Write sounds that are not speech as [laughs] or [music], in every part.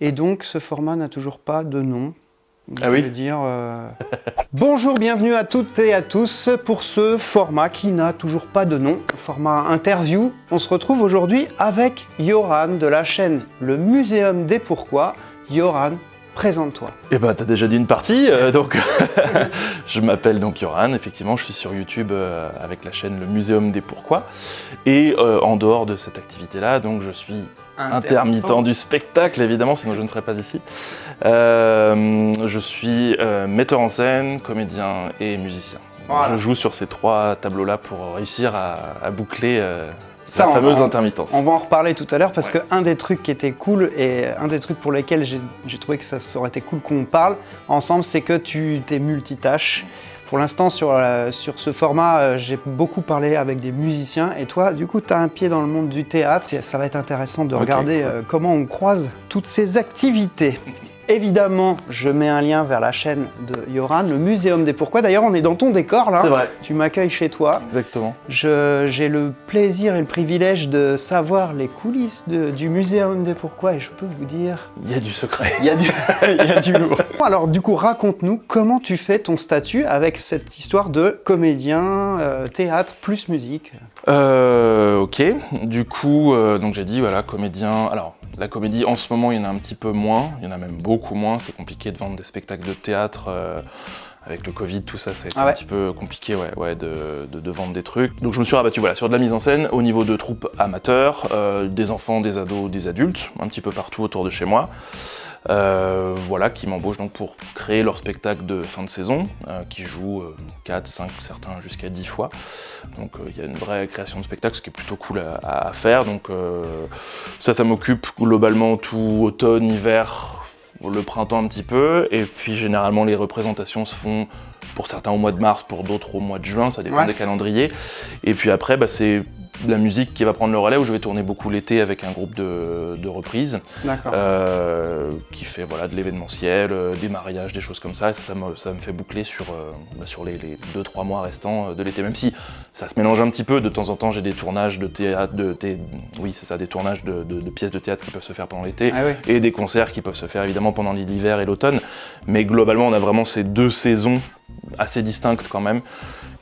Et donc, ce format n'a toujours pas de nom. Donc, Ah oui je vais dire, euh, [laughs] Bonjour, bienvenue à toutes et à tous pour ce format qui n'a toujours pas de nom, format interview. On se retrouve aujourd'hui avec Yoran de la chaîne Le Muséum des Pourquoi. Yoran, présente-toi. Eh ben, t'as déjà dit une partie, euh, donc [laughs] je m'appelle donc Yoran, effectivement, je suis sur YouTube euh, avec la chaîne Le Muséum des Pourquoi. Et en dehors de cette activité-là, donc je suis intermittent du spectacle, évidemment, sinon je ne serais pas ici. Euh, je suis euh, metteur en scène, comédien et musicien. Voilà. Je joue sur ces trois tableaux-là pour réussir à, à boucler euh, Ça, la fameuse on- intermittence. On va en reparler tout à l'heure parce Ouais. que un des trucs qui était cool et un des trucs pour lesquels j'ai j'ai trouvé que ça aurait été cool qu'on parle ensemble, c'est que tu t'es multitâche. Pour l'instant, sur, sur ce format, euh, j'ai beaucoup parlé avec des musiciens et toi, du coup, tu as un pied dans le monde du théâtre. Ça va être intéressant de regarder cool. euh, comment on croise toutes ces activités. Évidemment, je mets un lien vers la chaîne de Yoran, le Muséum des Pourquoi. D'ailleurs, on est dans ton décor là. C'est vrai, Tu m'accueilles chez toi. exactement. J'ai le plaisir et le privilège de savoir les coulisses de- du Muséum des Pourquoi et je peux vous dire, Il y a du secret. il y a du, [laughs] il y a du lourd. Alors du coup, raconte-nous comment tu fais ton statut avec cette histoire de comédien, euh, théâtre plus musique. Euh, ok, du coup, euh, donc j'ai dit, voilà, comédien. Alors, la comédie, en ce moment, il y en a un petit peu moins, il y en a même beaucoup moins. C'est compliqué de vendre des spectacles de théâtre. euh, avec le Covid, tout ça, ça a été Ah ouais. un petit peu compliqué ouais, ouais, de, de- de vendre des trucs. Donc je me suis rabattu voilà, sur de la mise en scène au niveau de troupes amateurs, euh, des enfants, des ados, des adultes, un petit peu partout autour de chez moi. Euh, voilà, qui m'embauchent donc pour créer leur spectacle de fin de saison, euh, qui jouent euh, 4, 5, certains jusqu'à 10 fois. Donc euh, il y a une vraie création de spectacle, ce qui est plutôt cool à, faire. Donc ça, ça m'occupe globalement tout automne, hiver, le printemps un petit peu. Et puis généralement les représentations se font pour certains au mois de mars, pour d'autres au mois de juin, ça dépend Ouais. des calendriers. Et puis après, bah, c'est la musique qui va prendre le relais, où je vais tourner beaucoup l'été avec un groupe de, de reprises. Euh, qui fait voilà, de l'événementiel, euh, des mariages, des choses comme ça. Et ça, ça me, ça me fait boucler sur, euh, bah, sur les 2-3 mois restants de l'été. Même si ça se mélange un petit peu, de temps en temps j'ai des tournages de théâtre, de thé- oui c'est ça, des tournages de, de- de pièces de théâtre qui peuvent se faire pendant l'été. Ah oui. Et des concerts qui peuvent se faire évidemment pendant l'hiver et l'automne. Mais globalement on a vraiment ces deux saisons assez distinctes quand même.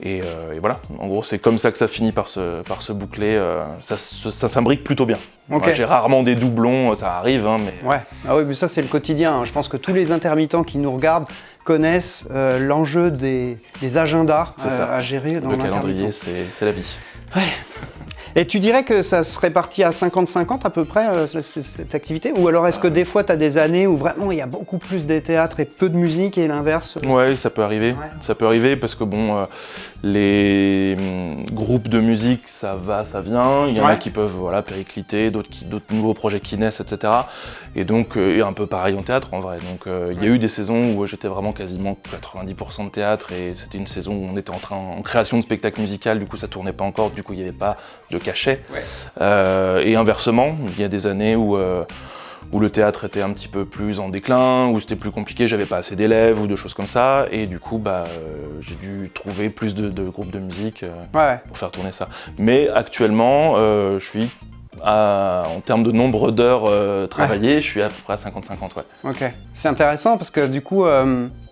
Et, euh, et voilà, en gros c'est comme ça que ça finit par se, par se boucler. euh, ça, s'imbrique plutôt bien. J'ai rarement des doublons, ça arrive, hein, mais Ouais. Ah oui, mais ça c'est le quotidien. hein. Je pense que tous les intermittents qui nous regardent connaissent euh, l'enjeu des, des agendas euh, à gérer dans le calendrier, c'est c'est la vie. Et tu dirais que ça se répartit à 50-50 à peu près, euh, cette activité? Ou alors est-ce que des fois tu as des années où vraiment il y a beaucoup plus de théâtre et peu de musique et l'inverse? Ouais, ça peut arriver. Ouais. Ça peut arriver parce que bon, euh, les hum, groupes de musique, ça va, ça vient. Il y en Ouais. a qui peuvent voilà, péricliter, d'autres nouveaux projets qui naissent, etc. Et donc, euh, un peu pareil en théâtre en vrai. Donc, il y a eu des saisons où j'étais vraiment quasiment 90% de théâtre et c'était une saison où on était en train en création de spectacle musical. Du coup, ça tournait pas encore. Du coup, il n'y avait pas de cachet. Ouais. Euh, et inversement, il y a des années où euh, où le théâtre était un petit peu plus en déclin, où c'était plus compliqué, j'avais pas assez d'élèves ou de choses comme ça, et du coup, bah, euh, j'ai dû trouver plus de, de groupes de musique euh, Ouais, pour faire tourner ça. Mais actuellement, je suis, à- en termes de nombre d'heures travaillées, je suis à peu près à 50-50, ouais. Ok. C'est intéressant parce que du coup,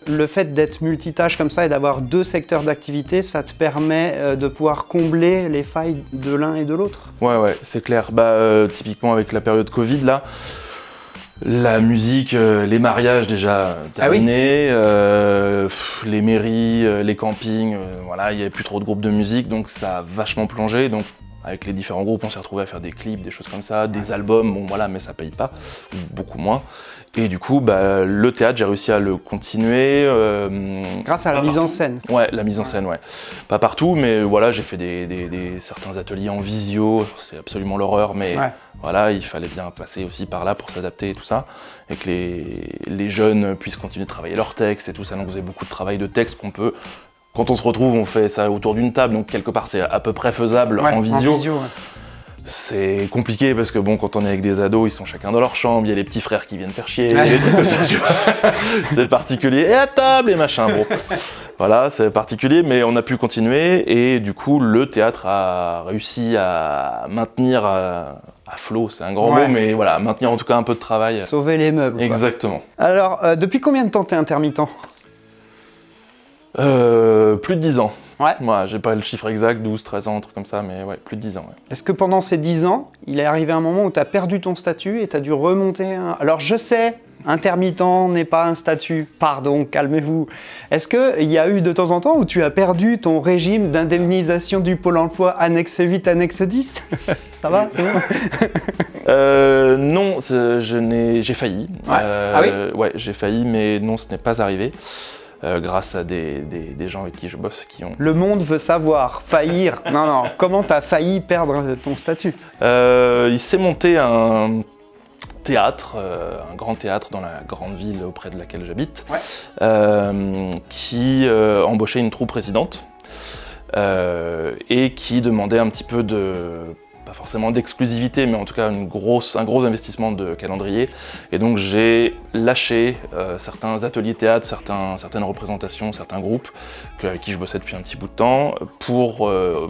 le fait d'être multitâche comme ça et d'avoir deux secteurs d'activité, ça te permet euh, de pouvoir combler les failles de l'un et de l'autre. Ouais, ouais, c'est clair. Bah, euh, typiquement avec la période Covid, là, la musique, euh, les mariages déjà Ah oui terminés, euh, pff, les mairies, euh, les campings, voilà, il n'y avait plus trop de groupes de musique, donc ça a vachement plongé. Donc avec les différents groupes, on s'est retrouvé à faire des clips, des choses comme ça, des albums, bon voilà, mais ça paye pas, ou beaucoup moins. Et du coup, bah, le théâtre, j'ai réussi à le continuer. euh, Grâce à la mise en scène. Ouais, la mise en scène, ouais. Pas partout, mais voilà, j'ai fait des, des- des- certains ateliers en visio, c'est absolument l'horreur, mais Ouais. voilà, il fallait bien passer aussi par là pour s'adapter et tout ça, et que les, les jeunes puissent continuer de travailler leurs textes et tout ça, donc vous avez beaucoup de travail de texte qu'on peut... Quand on se retrouve, on fait ça autour d'une table, donc quelque part c'est à peu près faisable Ouais, en visio. ouais. C'est compliqué parce que bon, quand on est avec des ados, ils sont chacun dans leur chambre, il y a les petits frères qui viennent faire chier, Ouais. des trucs comme ça, tu vois. [laughs] c'est particulier. Et à table et machin, bon. Voilà, c'est particulier, mais on a pu continuer et du coup, le théâtre a réussi à maintenir à, à flot, c'est un grand Ouais. mot, mais voilà, maintenir en tout cas un peu de travail. Sauver les meubles. quoi. Exactement. Alors, euh, depuis combien de temps t'es intermittent? Euh, plus de 10 ans. Ouais. Moi, j'ai pas le chiffre exact, 12, 13 ans, un truc comme ça, mais ouais, plus de 10 ans. ouais. Est-ce que pendant ces 10 ans, il est arrivé un moment où tu as perdu ton statut et tu as dû remonter un... Alors je sais, intermittent n'est pas un statut, pardon, calmez-vous. Est-ce qu'il y a eu de temps en temps où tu as perdu ton régime d'indemnisation du Pôle emploi annexe 8, annexe 10 Ça va c'est bon? Euh, non, c'est- je n'ai, j'ai failli. Ouais. Euh, Ah Ouais, j'ai failli, mais non, ce n'est pas arrivé. Euh, grâce à des, des- des gens avec qui je bosse qui ont. Le monde veut savoir, faillir. Non, non, comment tu as failli perdre ton statut Euh, il s'est monté un théâtre, euh, un grand théâtre dans la grande ville auprès de laquelle j'habite, Ouais. qui embauchait une troupe résidente euh, et qui demandait un petit peu de pas forcément d'exclusivité, mais en tout cas une grosse, un gros investissement de calendrier. Et donc j'ai lâché euh, certains ateliers théâtre, certains, certaines représentations, certains groupes que- avec qui je bossais depuis un petit bout de temps pour, euh,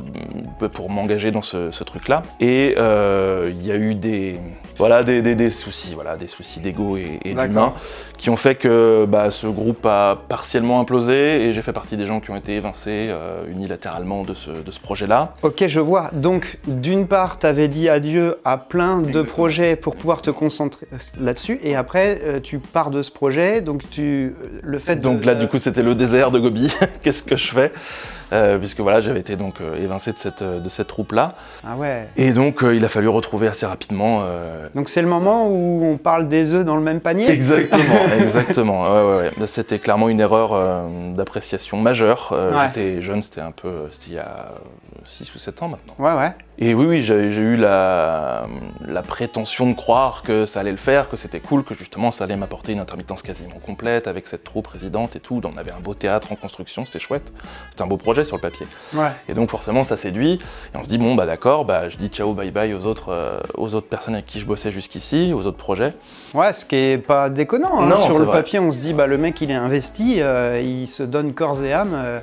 pour m'engager dans ce, ce truc-là. Et euh, il y a eu des, voilà, des, des- des soucis, voilà, des soucis d'ego et, d'humain qui ont fait que bah, ce groupe a partiellement implosé et j'ai fait partie des gens qui ont été évincés unilatéralement de ce, de ce projet-là. Ok, je vois. Donc, d'une part, tu avais dit adieu à plein de projets pour pouvoir te concentrer là-dessus, et après, euh, tu pars de ce projet, donc tu, euh, le fait de... Donc là, du coup, c'était le désert de Gobi. [laughs] Qu'est-ce que je fais? Euh, Puisque voilà, j'avais été donc euh, évincé de cette, de cette troupe-là. Ah ouais. Et donc, euh, il a fallu retrouver assez rapidement. euh, Donc c'est le moment où on parle des œufs dans le même panier? Exactement, [laughs] exactement. Ouais, ouais, C'était clairement une erreur euh, d'appréciation majeure. Euh. J'étais jeune, c'était un peu, c'était il y a 6 ou 7 ans maintenant. Ouais, ouais. Et oui, oui, j'ai eu la, la prétention de croire que ça allait le faire, que c'était cool, que justement ça allait m'apporter une intermittence quasiment complète avec cette troupe résidente et tout. On avait un beau théâtre en construction, c'était chouette. C'était un beau projet sur le papier. Ouais. Et donc forcément ça séduit. Et on se dit bon bah d'accord, bah, je dis ciao bye bye aux autres, euh, aux autres personnes avec qui je bossais jusqu'ici, aux autres projets. Ouais, ce qui est pas déconnant. hein. Non, Sur le vrai. papier, on se dit, bah, le mec, il est investi, euh, il se donne corps et âme, euh,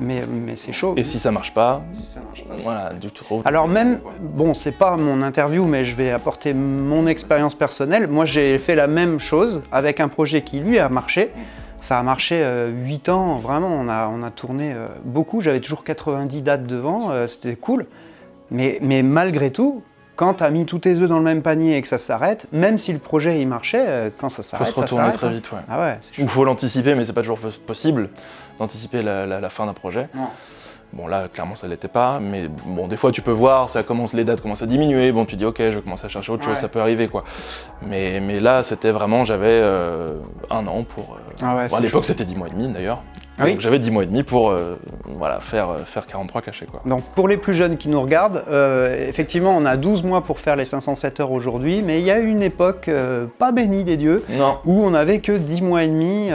mais, mais c'est chaud. Et si ça marche pas, Ça marche pas. voilà, du tout. Alors même, bon, c'est pas mon interview, mais je vais apporter mon expérience personnelle. Moi, j'ai fait la même chose avec un projet qui, lui, a marché. Ça a marché 8 ans, vraiment, on a, on a tourné euh, beaucoup. J'avais toujours 90 dates devant, euh, c'était cool. Mais, mais malgré tout, quand tu as mis tous tes œufs dans le même panier et que ça s'arrête, même si le projet il marchait, euh, quand ça faut s'arrête, se ça retourner s'arrête. très hein. vite, ouais. Ah ouais, Il faut l'anticiper, mais c'est pas toujours pos- possible d'anticiper la, la- la fin d'un projet. Non. Bon là, clairement, ça l'était pas, mais bon, des fois, tu peux voir, ça commence, les dates commencent à diminuer. Bon, tu dis, ok, je vais commencer à chercher autre chose, ça peut arriver, quoi. Mais, mais là, c'était vraiment, j'avais euh, un an pour. euh, Ah ouais, bon, à l'époque, c'était 10 mois et demi d'ailleurs. Ah oui Donc j'avais 10 mois et demi pour euh, voilà, faire, euh, faire 43 cachets, quoi. Donc pour les plus jeunes qui nous regardent, euh, effectivement on a 12 mois pour faire les 507 heures aujourd'hui, mais il y a une époque euh, pas bénie des dieux Non. où on n'avait que 10 mois et demi.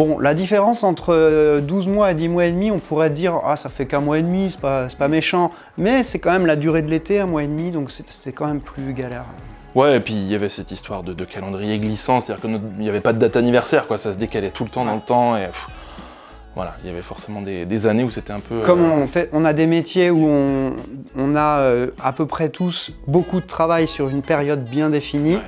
Euh, Bon, la différence entre euh, 12 mois et 10 mois et demi, on pourrait dire ah ça fait qu'un mois et demi, c'est pas, pas méchant, mais c'est quand même la durée de l'été, un mois et demi, donc c'était quand même plus galère. Ouais, et puis il y avait cette histoire de, de calendrier glissant, c'est-à-dire qu'il n'y avait pas de date anniversaire, quoi, ça se décalait tout le temps dans le temps, et pff, voilà, il y avait forcément des, des années où c'était un peu... Comme euh, on, fait, on a des métiers où on, on a euh, à peu près tous beaucoup de travail sur une période bien définie, Ouais.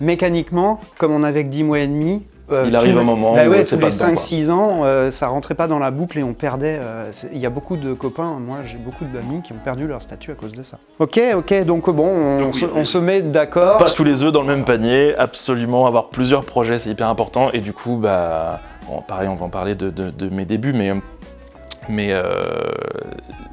mécaniquement, comme on avait que 10 mois et demi, euh, Il arrive un moment bah où ouais, c'est tous pas les dedans, quoi. 5-6 ans, euh, ça rentrait pas dans la boucle et on perdait. euh, Il y a beaucoup de copains, moi j'ai beaucoup d'amis qui ont perdu leur statut à cause de ça. Ok, ok, donc bon, on, Donc se, oui. on se met d'accord. Pas tous les œufs dans le même panier, absolument avoir plusieurs projets c'est hyper important et du coup bah bon, pareil on va en parler de, de- de mes débuts mais mais euh,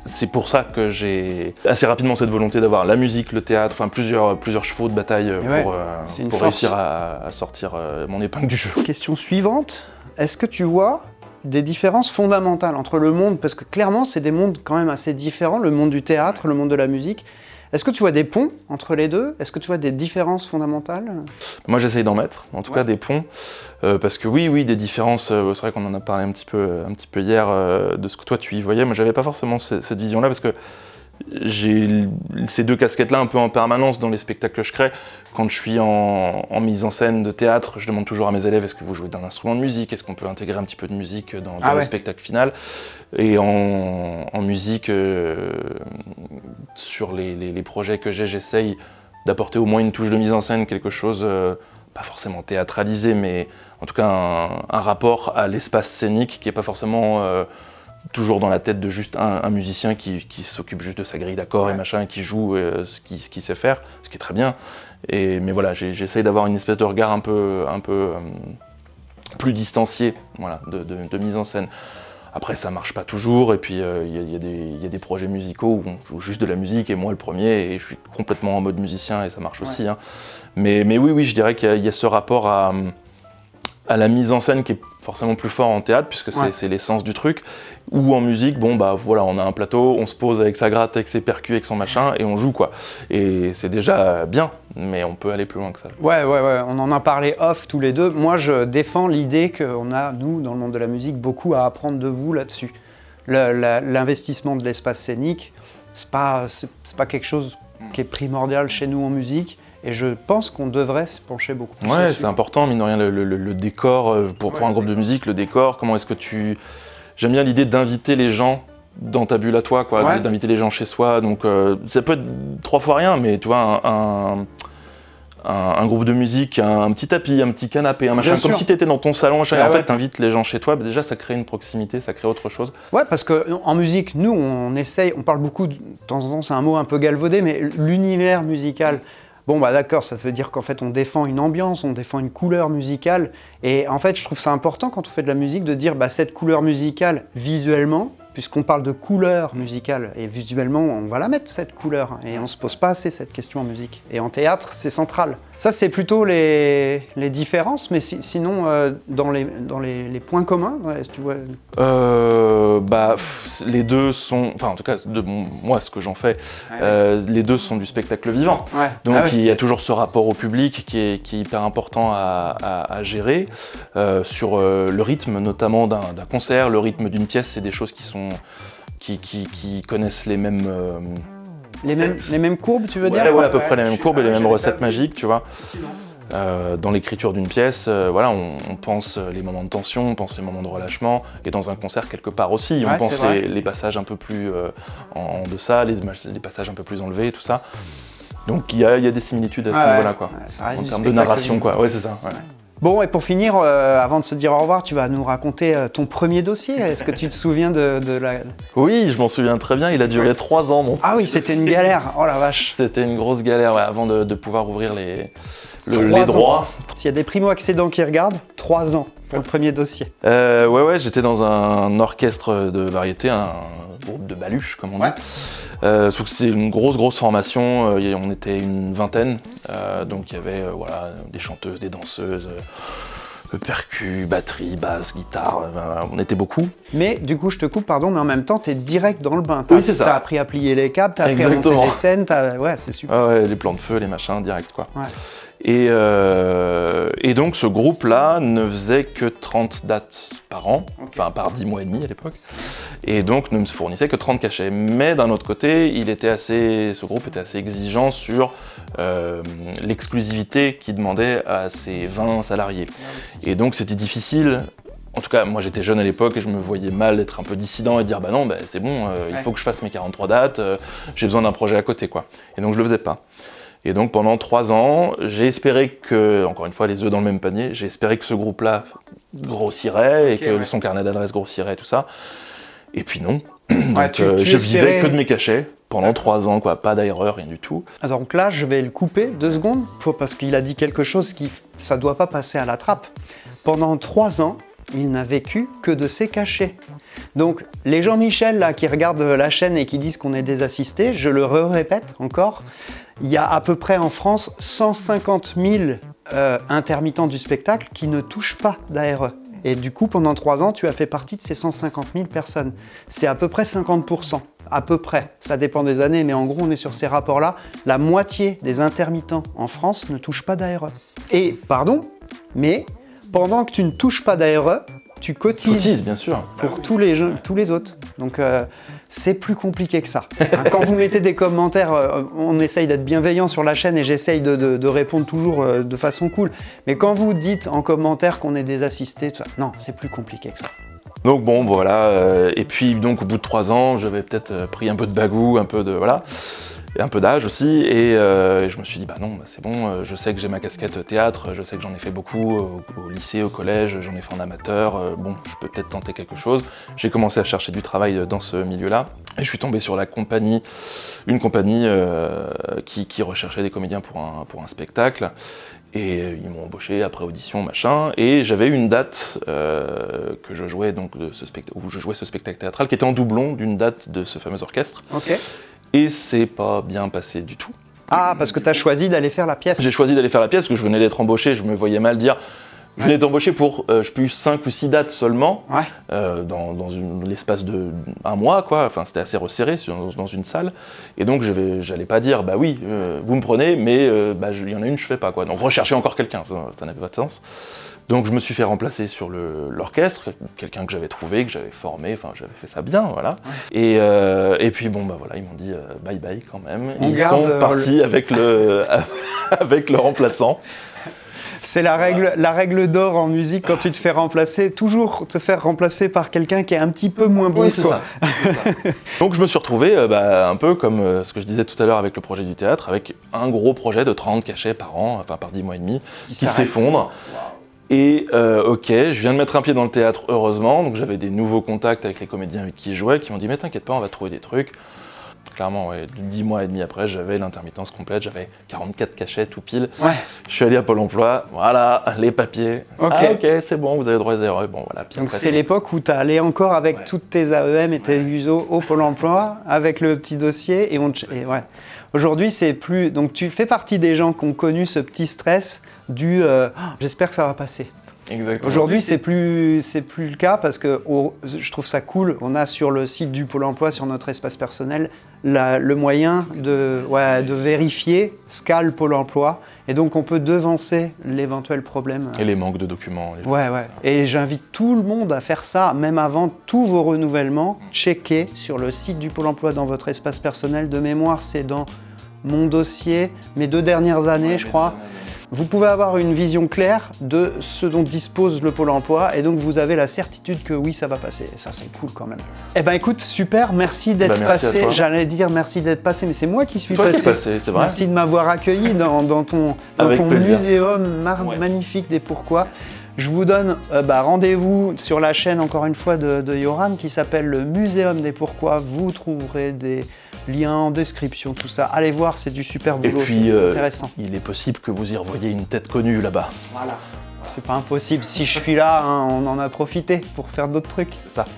c'est pour ça que j'ai assez rapidement cette volonté d'avoir la musique, le théâtre, enfin plusieurs, plusieurs chevaux de bataille Et ouais, pour, euh, pour réussir à, à sortir euh, mon épingle du jeu. Question suivante, est-ce que tu vois des différences fondamentales entre le monde, parce que clairement c'est des mondes quand même assez différents, le monde du théâtre, le monde de la musique. Est-ce que tu vois des ponts entre les deux? Est-ce que tu vois des différences fondamentales? Moi, j'essaye d'en mettre, en tout Ouais. cas des ponts, euh, parce que oui, oui, des différences. euh, c'est vrai qu'on en a parlé un petit peu, un petit peu hier euh, de ce que toi tu y voyais. Moi, j'avais pas forcément ce- cette vision-là, parce que j'ai ces deux casquettes-là un peu en permanence dans les spectacles que je crée. Quand je suis en, mise en scène de théâtre, je demande toujours à mes élèves est-ce que vous jouez d'un instrument de musique? Est-ce qu'on peut intégrer un petit peu de musique dans, Ah le ouais. spectacle final? Et en, en musique, euh, sur les, les- les projets que j'ai, j'essaye d'apporter au moins une touche de mise en scène, quelque chose, euh, pas forcément théâtralisé, mais en tout cas un, un rapport à l'espace scénique qui n'est pas forcément euh, toujours dans la tête de juste un, un musicien qui, qui s'occupe juste de sa grille d'accords et machin, qui joue euh, ce qu'il ce qu'il sait faire, ce qui est très bien. Et, mais voilà, j'essaye d'avoir une espèce de regard un peu, un peu euh, plus distancié voilà, de, de- de mise en scène. Après, ça marche pas toujours, et puis euh, il y, y a des- il y a des projets musicaux où on joue juste de la musique, et moi le premier, et je suis complètement en mode musicien, et ça marche aussi. hein. Mais, mais oui, oui, je dirais qu'il y, a- il y a ce rapport à, à la mise en scène qui est forcément plus fort en théâtre, puisque c'est Ouais. l'essence du truc. Ou en musique, bon bah voilà, on a un plateau, on se pose avec sa gratte, avec ses percus, avec son machin, et on joue quoi. Et c'est déjà bien, mais on peut aller plus loin que ça. Ouais, ouais, ouais, on en a parlé off tous les deux. Moi, je défends l'idée qu'on a, nous, dans le monde de la musique, beaucoup à apprendre de vous là-dessus. L'investissement de l'espace scénique, c'est pas, c'est pas quelque chose qui est primordial chez nous en musique. Et je pense qu'on devrait se pencher beaucoup plus Ouais, c'est important, mine de rien, le, le- le- le décor, euh, pour, pour un groupe de musique, le décor, comment est-ce que tu... J'aime bien l'idée d'inviter les gens dans ta bulle à toi, quoi, Ouais. d'inviter les gens chez soi, donc euh, ça peut être trois fois rien, mais tu vois, un, un- groupe de musique, un, un petit tapis, un petit canapé, un machin, comme si tu étais dans ton salon, machin, et Ah en ouais. fait, t'invites les gens chez toi, bah, déjà, ça crée une proximité, ça crée autre chose. Ouais, parce que en musique, nous, on essaye, on parle beaucoup, de, de temps en temps, c'est un mot un peu galvaudé, mais l'univers musical. Bon, bah d'accord, ça veut dire qu'en fait, on défend une ambiance, on défend une couleur musicale. Et en fait, je trouve ça important quand on fait de la musique de dire, bah, cette couleur musicale, visuellement, puisqu'on parle de couleur musicale, et visuellement, on va la mettre, cette couleur. Et on se pose pas assez cette question en musique. Et en théâtre, c'est central. Ça, c'est plutôt les, les différences, mais si- sinon, euh, dans, les, dans les, les points communs, ouais, si tu vois, Euh, bah, pff, les deux sont, enfin en tout cas de moi ce que j'en fais, euh, les deux sont du spectacle vivant. Ouais. Donc Ah il y a toujours ce rapport au public qui est, qui est hyper important à, à- à gérer. Sur le rythme notamment d'un concert, le rythme d'une pièce, c'est des choses qui sont qui, qui- qui connaissent les mêmes euh, Les mêmes, les mêmes courbes, tu veux ouais, dire ouais, à peu près les mêmes courbes et les mêmes j'avais recettes magiques, tu vois. Euh, dans l'écriture d'une pièce, euh, voilà, on, on pense les moments de tension, on pense les moments de relâchement, et dans un concert quelque part aussi, Ouais, on pense les, les passages un peu plus euh, en, en deçà, les, passages un peu plus enlevés, tout ça. Donc il y a, il y a des similitudes à ce Ouais, niveau-là, ouais. quoi. Ouais, ça reste en termes de narration, quoi. Ouais, c'est ça. ouais. Bon, et pour finir, euh, avant de se dire au revoir, tu vas nous raconter euh, ton premier dossier. Est-ce que tu te souviens de, de la... Oui, je m'en souviens très bien. Il a duré trois ans, mon. Ah oui, c'était une galère. Oh la vache. C'était une grosse galère ouais, avant de, de pouvoir ouvrir les, le- les droits. S'il y a des primo-accédants qui regardent, trois ans pour le premier dossier. Euh, ouais, ouais, j'étais dans un orchestre de variété, un groupe de baluches, comme on dit. Ouais. Euh, sauf que c'est une grosse, grosse formation. euh, on était une vingtaine. euh, donc il y avait euh, voilà, des chanteuses, des danseuses, euh, percus, batterie, basse, guitare. euh, on était beaucoup. Mais du coup, je te coupe, pardon, mais en même temps, tu es direct dans le bain. Oui, c'est ça. T'as appris à plier les câbles, t'as appris à monter les scènes. Ouais, c'est super. Ah ouais, les plans de feu, les machins, direct quoi. Ouais. Et, euh, et donc ce groupe-là ne faisait que 30 dates par an, enfin par 10 mois et demi à l'époque, et donc ne me fournissait que 30 cachets. Mais d'un autre côté, il était assez, ce groupe était assez exigeant sur euh, l'exclusivité qu'il demandait à ses 20 salariés. Et donc c'était difficile. En tout cas, moi j'étais jeune à l'époque et je me voyais mal être un peu dissident et dire bah non, bah, c'est bon, euh, il faut que je fasse mes 43 dates, euh, j'ai besoin d'un projet à côté quoi. Et donc je le faisais pas. Et donc pendant trois ans, j'ai espéré que, encore une fois, les œufs dans le même panier, j'ai espéré que ce groupe-là grossirait et que ouais. son carnet d'adresse grossirait et tout ça. Et puis non. [clears throat] Ouais, donc tu- euh, je espérais- vivais que de mes cachets pendant trois ans, quoi. Pas d'ailleurs, rien du tout. Donc là, je vais le couper deux secondes pour- parce qu'il a dit quelque chose qui ça doit pas passer à la trappe. Pendant trois ans, il n'a vécu que de ses cachets. Donc les Jean-Michel là qui regardent la chaîne et qui disent qu'on est des assistés, je le répète encore, il y a à peu près en France 150 000 euh, intermittents du spectacle qui ne touchent pas d'ARE. Et du coup, pendant trois ans, tu as fait partie de ces 150 000 personnes. C'est à peu près 50%. À peu près. Ça dépend des années, mais en gros, on est sur ces rapports-là. La moitié des intermittents en France ne touchent pas d'ARE. Et, pardon, mais pendant que tu ne touches pas d'ARE, tu cotises Cotise, bien sûr. pour tous les, jeux- tous les autres. Donc, euh, c'est plus compliqué que ça. Hein, Quand vous mettez des commentaires, euh, on essaye d'être bienveillant sur la chaîne et j'essaye de, répondre toujours euh, de façon cool. Mais quand vous dites en commentaire qu'on est des assistés, non, c'est plus compliqué que ça. Donc bon, voilà. euh, et puis donc au bout de trois ans, j'avais peut-être pris un peu de bagou, un peu de voilà, et un peu d'âge aussi. Et euh, je me suis dit bah non, bah, c'est bon. euh, Je sais que j'ai ma casquette théâtre. Je sais que j'en ai fait beaucoup au, lycée, au collège. J'en ai fait en amateur. euh, bon, je peux peut-être tenter quelque chose. J'ai commencé à chercher du travail dans ce milieu-là. Et je suis tombé sur la compagnie, une compagnie qui, recherchait des comédiens pour un, pour un spectacle. Et ils m'ont embauché après audition, machin. Et j'avais une date que je jouais donc de ce où je jouais ce spectacle théâtral qui était en doublon d'une date de ce fameux orchestre. Ok. Et c'est pas bien passé du tout. Ah, parce que tu as choisi d'aller faire la pièce. J'ai choisi d'aller faire la pièce parce que je venais d'être embauché. Je me voyais mal dire. Je venais d'embaucher pour, euh, je plus, 5 ou 6 dates seulement, Ouais. euh, dans, dans l'espace de un mois, quoi. Enfin, c'était assez resserré dans une salle. Et donc, je j'allais pas dire, bah oui, euh, vous me prenez, mais euh, bah, il y en a une, je fais pas, quoi. Donc, rechercher encore quelqu'un, ça ça n'avait pas de sens. Donc, je me suis fait remplacer sur l'orchestre, quelqu'un que j'avais trouvé, que j'avais formé, enfin, j'avais fait ça bien, voilà. Et, euh, et puis, bon, bah voilà, ils m'ont dit euh, bye bye quand même. On ils sont euh, partis avec, le, [laughs] avec le remplaçant. C'est la règle, la règle d'or en musique quand tu te fais remplacer, toujours te faire remplacer par quelqu'un qui est un petit peu moins bon Oui, que toi. ça. [laughs] Donc je me suis retrouvé euh, bah, un peu comme euh, ce que je disais tout à l'heure avec le projet du théâtre, avec un gros projet de 30 cachets par an, enfin par 10 mois et demi, qui, s'effondre. Et euh, ok, je viens de mettre un pied dans le théâtre, heureusement, donc j'avais des nouveaux contacts avec les comédiens avec qui je jouais, qui m'ont dit mais t'inquiète pas, on va trouver des trucs. Clairement, ouais, 10 mois et demi après, j'avais l'intermittence complète, j'avais 44 cachets tout pile. Ouais. Je suis allé à Pôle emploi, voilà, les papiers. Ok. Ah ok, c'est bon, vous avez droit à zéro. Bon voilà, puis Donc c'est l'époque où tu allé encore avec Ouais. toutes tes AEM et tes USO au Pôle emploi, avec le petit dossier. Et on te- et ouais. Aujourd'hui, c'est plus. Donc tu fais partie des gens qui ont connu ce petit stress du euh, Ah, j'espère que ça va passer. Exactement. Aujourd'hui, c'est plus, plus le cas parce que je trouve ça cool. On a sur le site du Pôle emploi, sur notre espace personnel, la- le moyen de, ouais, de vérifier Scal Pôle emploi. Et donc, on peut devancer l'éventuel problème. Et les manques de documents. les Ouais, ouais. Et j'invite tout le monde à faire ça, même avant tous vos renouvellements. Checkez sur le site du Pôle emploi dans votre espace personnel. De mémoire, c'est dans mon dossier, mes deux dernières années, je crois. Vous pouvez avoir une vision claire de ce dont dispose le Pôle emploi et donc vous avez la certitude que oui, ça va passer. Ça, c'est cool quand même. Eh ben écoute, super, merci d'être merci à passé. J'allais dire merci d'être passé, mais c'est moi qui suis Toi qui passé. es passé, c'est vrai. Merci de m'avoir accueilli dans, dans ton, dans muséum Ouais. magnifique des pourquoi. Je vous donne euh, bah, rendez-vous sur la chaîne, encore une fois, de, de Yoran, qui s'appelle le Muséum des Pourquoi. Vous trouverez des liens en description, tout ça. Allez voir, c'est du super boulot, c'est euh, intéressant. il est possible que vous y revoyiez une tête connue là-bas. Voilà. C'est pas impossible. Si je suis là, hein, on en a profité pour faire d'autres trucs. Ça. [laughs]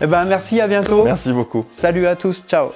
Eh ben, merci, à bientôt. Merci beaucoup. Salut à tous, ciao.